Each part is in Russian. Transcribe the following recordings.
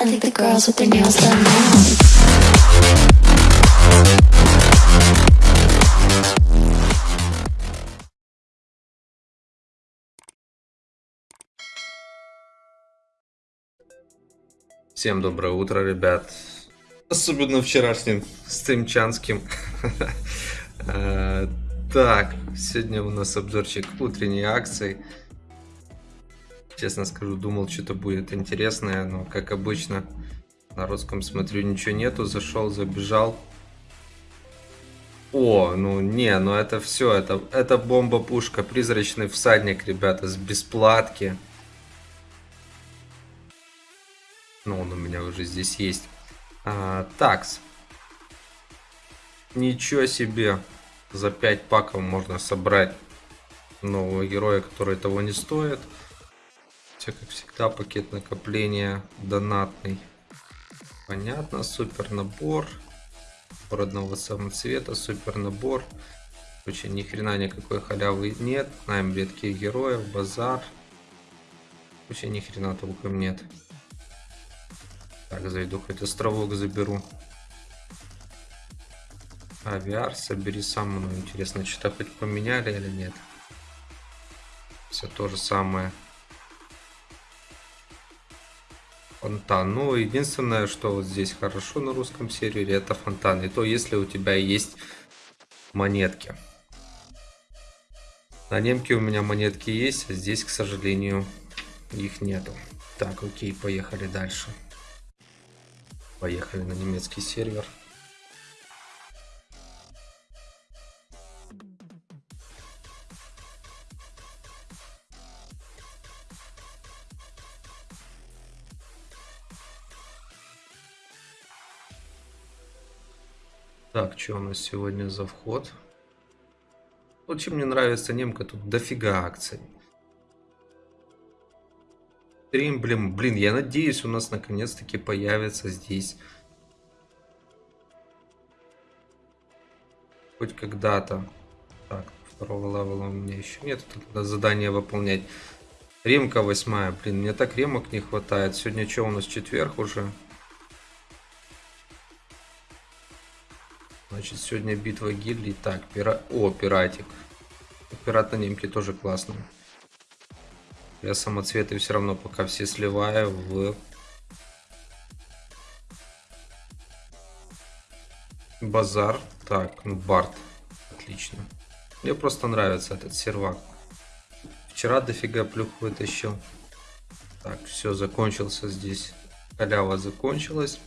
I think the girls with their nails done now. Всем доброе утро, ребят. Особенно вчерашним стримчанским. Э, Так, сегодня у нас обзорчик утренней акции. Честно скажу, думал, что-то будет интересное, но, как обычно, на русском смотрю, ничего нету. Зашел, забежал. О, ну не, ну это все, это, это бомба-пушка, призрачный всадник, ребята, с бесплатки. Ну, он у меня уже здесь есть. А, такс. Ничего себе. За 5 паков можно собрать нового героя, который того не стоит. Все как всегда, пакет накопления донатный. Понятно, супер набор. Родного самоцвета, супер набор. Короче, ни хрена никакой халявы нет. Знаем редких героев, базар. Вообще ни хрена толком нет. Так, зайду, хоть островок заберу. Авиар, собери сам, ну интересно, что-то хоть поменяли или нет. Все то же самое. Фонтан. Ну, единственное, что вот здесь хорошо на русском сервере, это фонтан. И то, если у тебя есть монетки. На немке у меня монетки есть, а здесь, к сожалению, их нету. Так, окей, поехали дальше. Поехали на немецкий сервер. Так, что у нас сегодня за вход? Вот мне нравится немка, тут дофига акций. Стрим, блин, блин, я надеюсь, у нас наконец-таки появится здесь. Хоть когда-то. Так, второго левела у меня еще нет, надо задание выполнять. Ремка восьмая, блин, мне так ремок не хватает. Сегодня что, у нас четверг уже? Значит, сегодня битва гильдий. Так, пира... О, пиратик. Пират на немке тоже классный. Я самоцветы все равно пока все сливаю в базар. Так, ну бард. Отлично. Мне просто нравится этот сервак. Вчера дофига плюх вытащил. Так, все, закончился здесь. Халява закончилась.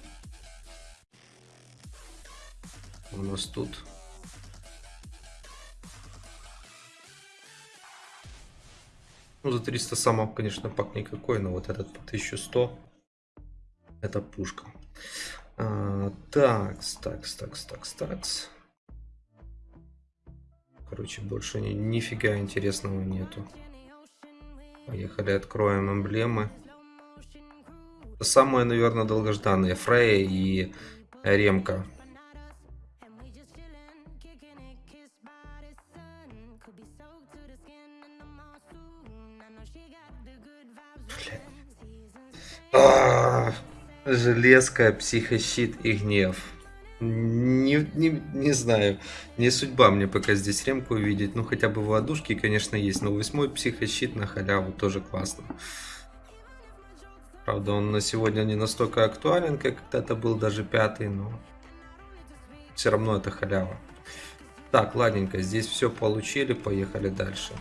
У нас тут Ну, за 300 самов, конечно, пак никакой, но вот этот по 1100 это пушка. А, такс, такс, такс, такс, такс. Короче, больше ни, нифига интересного нету. Поехали, откроем эмблемы. Самые, наверное, долгожданные. Фрея и Ремка. Железка, психощит и гнев. Не, не, не знаю, не судьба мне пока здесь ремку увидеть. Ну, хотя бы в ладушке, конечно, есть. Но восьмой психощит на халяву тоже классно. Правда, он на сегодня не настолько актуален, как когда-то был даже пятый, но все равно это халява. Так, ладненько, здесь все получили, поехали дальше.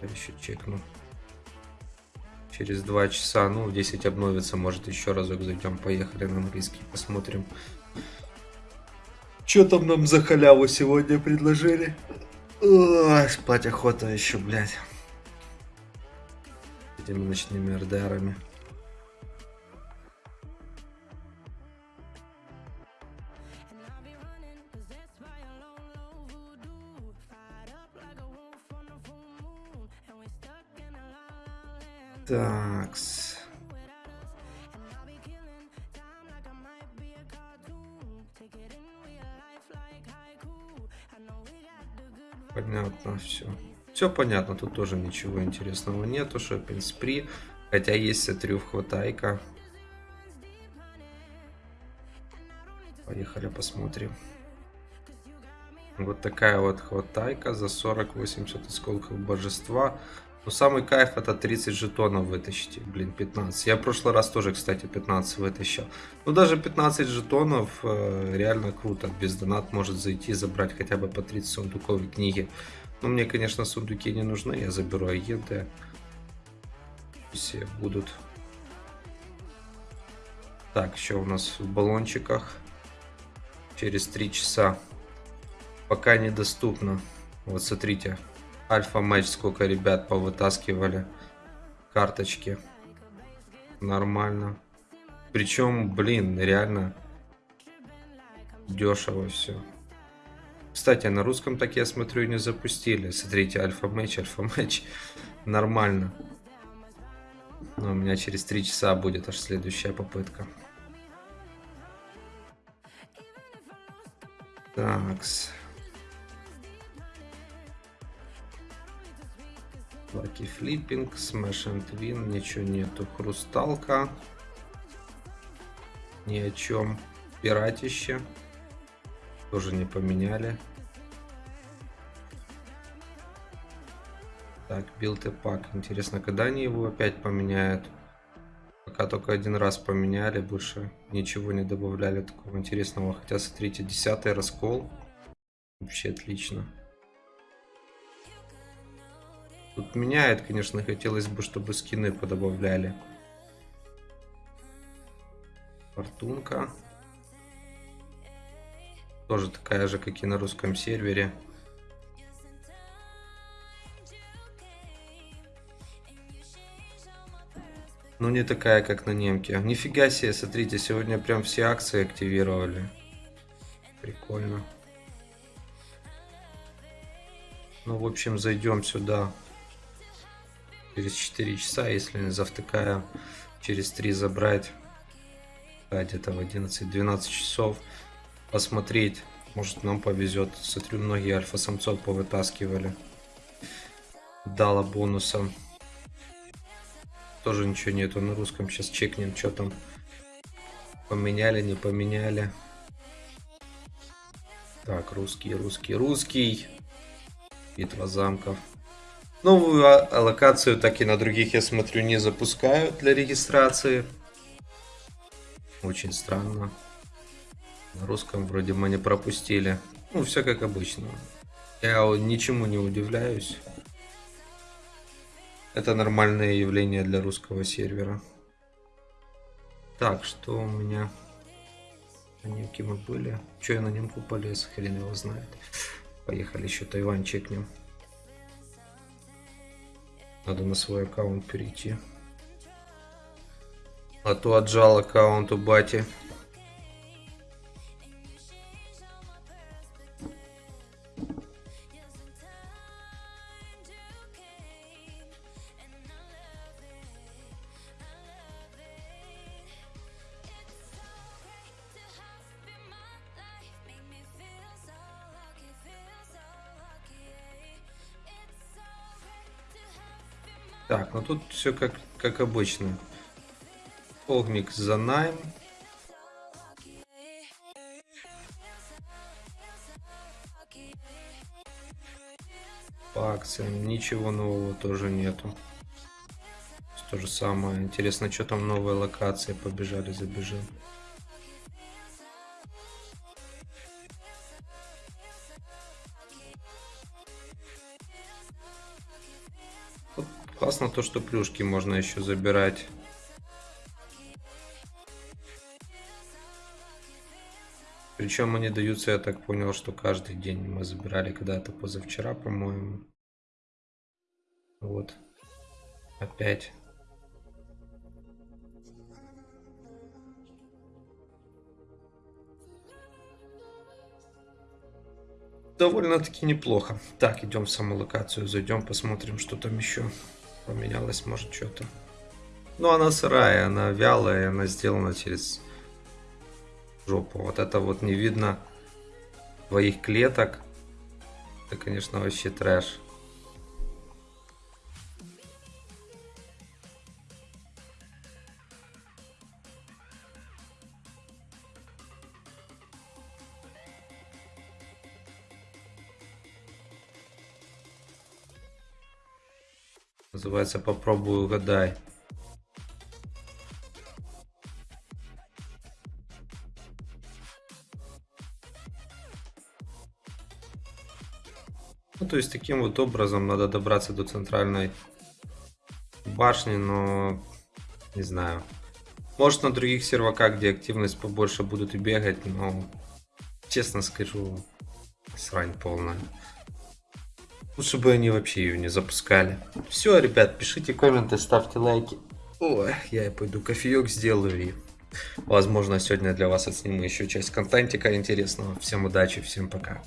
Я еще чекну через 2 часа, ну, в 10 обновится, может, еще разок зайдем, поехали на английский, посмотрим. Что там нам за халяву сегодня предложили? Ой, спать охота еще, блядь. Этими ночными РДРами. Такс. Понятно, все. Все понятно, тут тоже ничего интересного нету. Шоппинг спри. Хотя есть, смотрю, хватайка. Поехали посмотрим. Вот такая вот хватайка за 40-80 осколков божества. Но самый кайф это 30 жетонов вытащить. Блин, 15. Я в прошлый раз тоже, кстати, 15 вытащил. Но даже 15 жетонов э, реально круто. Без донат может зайти забрать хотя бы по 30 сундуковой книги. Но мне, конечно, сундуки не нужны. Я заберу агенты. Все будут. Так, еще у нас в баллончиках. Через 3 часа. Пока недоступно. Вот смотрите. Альфа-матч сколько ребят повытаскивали. Карточки. Нормально. Причем, блин, реально дешево все. Кстати, на русском так я смотрю не запустили. Смотрите, альфа-матч, альфа-матч. Нормально. Но у меня через 3 часа будет аж следующая попытка. Такс. Лаки флиппинг, смеш and win, ничего нету. Хрусталка. Ни о чем. Пиратище. Тоже не поменяли. Так, билд и пак. Интересно, когда они его опять поменяют? Пока только один раз поменяли, больше ничего не добавляли такого интересного. Хотя, смотрите, десятый раскол. Вообще отлично. Тут меняет, конечно, хотелось бы, чтобы скины подобавляли. Фортунка. Тоже такая же, как и на русском сервере. Но не такая, как на немке. Нифига себе, смотрите, сегодня прям все акции активировали. Прикольно. Ну, в общем, зайдем сюда через 4 часа, если не завтыкаю, через 3 забрать. Где-то в 11-12 часов посмотреть. Может нам повезет. Смотрю, многие альфа-самцов повытаскивали. Дала бонусом. Тоже ничего нету на русском. Сейчас чекнем, что там. Поменяли, не поменяли. Так, русский, русский, русский. Битва замков. Новую а, локацию так и на других, я смотрю, не запускают для регистрации. Очень странно. На русском вроде мы не пропустили. Ну, все как обычно. Я ничему не удивляюсь. Это нормальное явление для русского сервера. Так, что у меня... На немке были. Че я на немку полез, хрен его знает. Поехали еще Тайвань чекнем. Надо на свой аккаунт перейти. А то отжал аккаунт у бати. Так, ну тут все как, как обычно. Огник за найм. По акциям ничего нового тоже нету. То же самое. Интересно, что там новые локации. Побежали, забежим. Классно то, что плюшки можно еще забирать. Причем они даются, я так понял, что каждый день мы забирали когда-то позавчера, по-моему. Вот. Опять. Довольно-таки неплохо. Так, идем в саму локацию, зайдем, посмотрим, что там еще поменялось, может, что-то. Ну, она сырая, она вялая, она сделана через жопу. Вот это вот не видно твоих клеток. Это, конечно, вообще трэш. Называется «Попробуй угадай». Ну, то есть таким вот образом надо добраться до центральной башни, но не знаю. Может на других серваках, где активность побольше будут и бегать, но честно скажу, срань полная. Лучше бы они вообще ее не запускали. Все, ребят, пишите комменты, ставьте лайки. Ой, я пойду кофеек сделаю и возможно сегодня для вас отсниму еще часть контентика интересного. Всем удачи, всем пока.